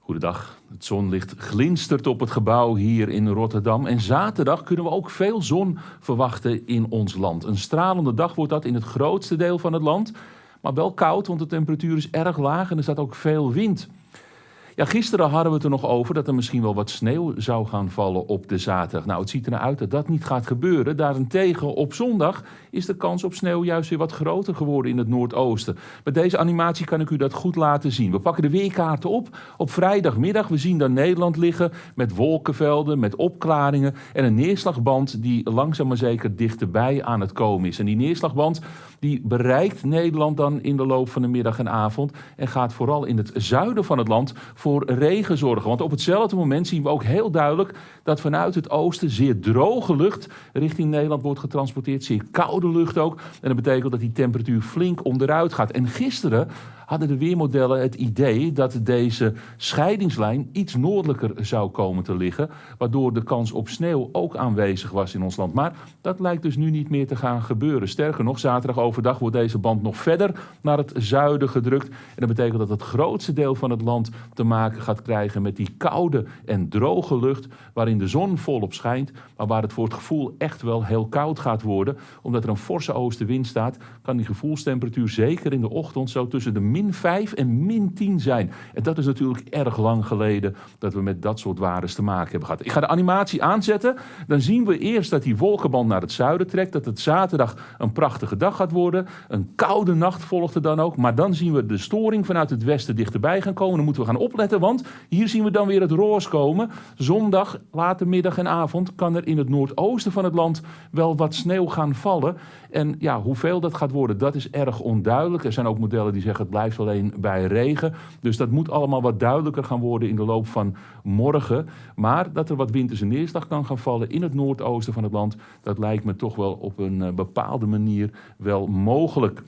Goedendag. Het zonlicht glinstert op het gebouw hier in Rotterdam. En zaterdag kunnen we ook veel zon verwachten in ons land. Een stralende dag wordt dat in het grootste deel van het land. Maar wel koud, want de temperatuur is erg laag en er staat ook veel wind. Ja, gisteren hadden we het er nog over dat er misschien wel wat sneeuw zou gaan vallen op de zaterdag. Nou, het ziet er uit dat dat niet gaat gebeuren. Daarentegen op zondag is de kans op sneeuw juist weer wat groter geworden in het noordoosten. Met deze animatie kan ik u dat goed laten zien. We pakken de weerkaarten op op vrijdagmiddag. We zien dan Nederland liggen met wolkenvelden, met opklaringen en een neerslagband die langzaam maar zeker dichterbij aan het komen is. En die neerslagband die bereikt Nederland dan in de loop van de middag en avond en gaat vooral in het zuiden van het land voor regen zorgen. Want op hetzelfde moment zien we ook heel duidelijk dat vanuit het oosten zeer droge lucht richting Nederland wordt getransporteerd. Zeer koude lucht ook. En dat betekent dat die temperatuur flink onderuit gaat. En gisteren hadden de weermodellen het idee dat deze scheidingslijn iets noordelijker zou komen te liggen, waardoor de kans op sneeuw ook aanwezig was in ons land. Maar dat lijkt dus nu niet meer te gaan gebeuren. Sterker nog, zaterdag overdag wordt deze band nog verder naar het zuiden gedrukt. En dat betekent dat het grootste deel van het land te maken gaat krijgen met die koude en droge lucht, waarin de zon volop schijnt, maar waar het voor het gevoel echt wel heel koud gaat worden. Omdat er een forse oostenwind staat, kan die gevoelstemperatuur zeker in de ochtend zo tussen de min min 5 en min 10 zijn. En dat is natuurlijk erg lang geleden dat we met dat soort waardes te maken hebben gehad. Ik ga de animatie aanzetten. Dan zien we eerst dat die wolkenband naar het zuiden trekt. Dat het zaterdag een prachtige dag gaat worden. Een koude nacht volgt er dan ook. Maar dan zien we de storing vanuit het westen dichterbij gaan komen. Dan moeten we gaan opletten, want hier zien we dan weer het roos komen. Zondag, late middag en avond kan er in het noordoosten van het land wel wat sneeuw gaan vallen. En ja, hoeveel dat gaat worden, dat is erg onduidelijk. Er zijn ook modellen die zeggen het blijft alleen bij regen. Dus dat moet allemaal wat duidelijker gaan worden in de loop van morgen. Maar dat er wat winterse neerslag kan gaan vallen in het noordoosten van het land, dat lijkt me toch wel op een eh, bepaalde manier wel mogelijk.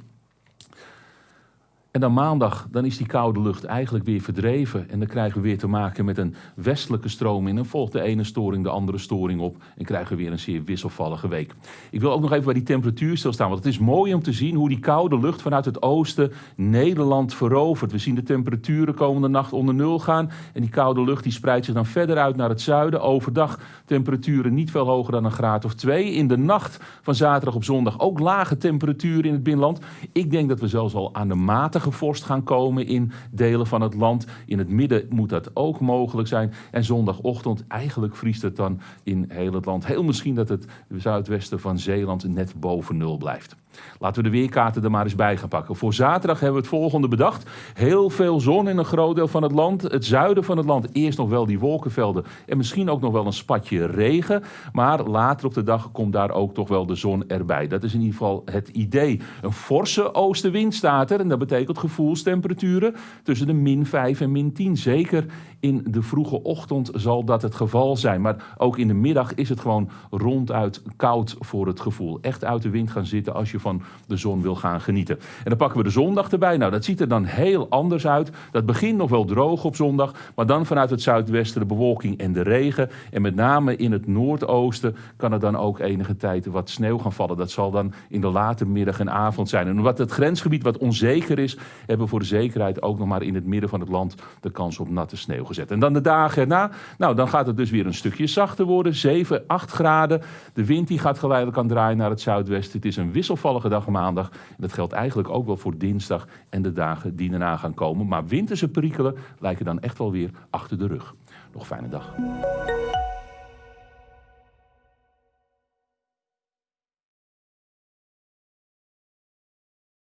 En dan maandag, dan is die koude lucht eigenlijk weer verdreven. En dan krijgen we weer te maken met een westelijke stroom in. En volgt de ene storing de andere storing op. En krijgen we weer een zeer wisselvallige week. Ik wil ook nog even bij die temperatuur stilstaan. Want het is mooi om te zien hoe die koude lucht vanuit het oosten Nederland verovert. We zien de temperaturen komende nacht onder nul gaan. En die koude lucht die spreidt zich dan verder uit naar het zuiden. Overdag temperaturen niet veel hoger dan een graad of twee. In de nacht van zaterdag op zondag ook lage temperaturen in het binnenland. Ik denk dat we zelfs al aan de matige vorst gaan komen in delen van het land. In het midden moet dat ook mogelijk zijn. En zondagochtend, eigenlijk vriest het dan in heel het land. Heel misschien dat het zuidwesten van Zeeland net boven nul blijft. Laten we de weerkaarten er maar eens bij gaan pakken. Voor zaterdag hebben we het volgende bedacht. Heel veel zon in een groot deel van het land. Het zuiden van het land eerst nog wel die wolkenvelden. En misschien ook nog wel een spatje regen. Maar later op de dag komt daar ook toch wel de zon erbij. Dat is in ieder geval het idee. Een forse oostenwind staat er. En dat betekent gevoelstemperaturen tussen de min 5 en min 10. Zeker in de vroege ochtend zal dat het geval zijn. Maar ook in de middag is het gewoon ronduit koud voor het gevoel. Echt uit de wind gaan zitten als je van de zon wil gaan genieten. En dan pakken we de zondag erbij. Nou, dat ziet er dan heel anders uit. Dat begint nog wel droog op zondag, maar dan vanuit het zuidwesten de bewolking en de regen. En met name in het noordoosten kan er dan ook enige tijd wat sneeuw gaan vallen. Dat zal dan in de late middag en avond zijn. En wat het grensgebied wat onzeker is, hebben voor de zekerheid ook nog maar in het midden van het land de kans op natte sneeuw gezet. En dan de dagen erna, nou dan gaat het dus weer een stukje zachter worden. 7, 8 graden. De wind die gaat geleidelijk aan draaien naar het zuidwesten. Het is een wisselvallige dag maandag. En dat geldt eigenlijk ook wel voor dinsdag en de dagen die daarna gaan komen. Maar winterse perikelen lijken dan echt wel weer achter de rug. Nog fijne dag.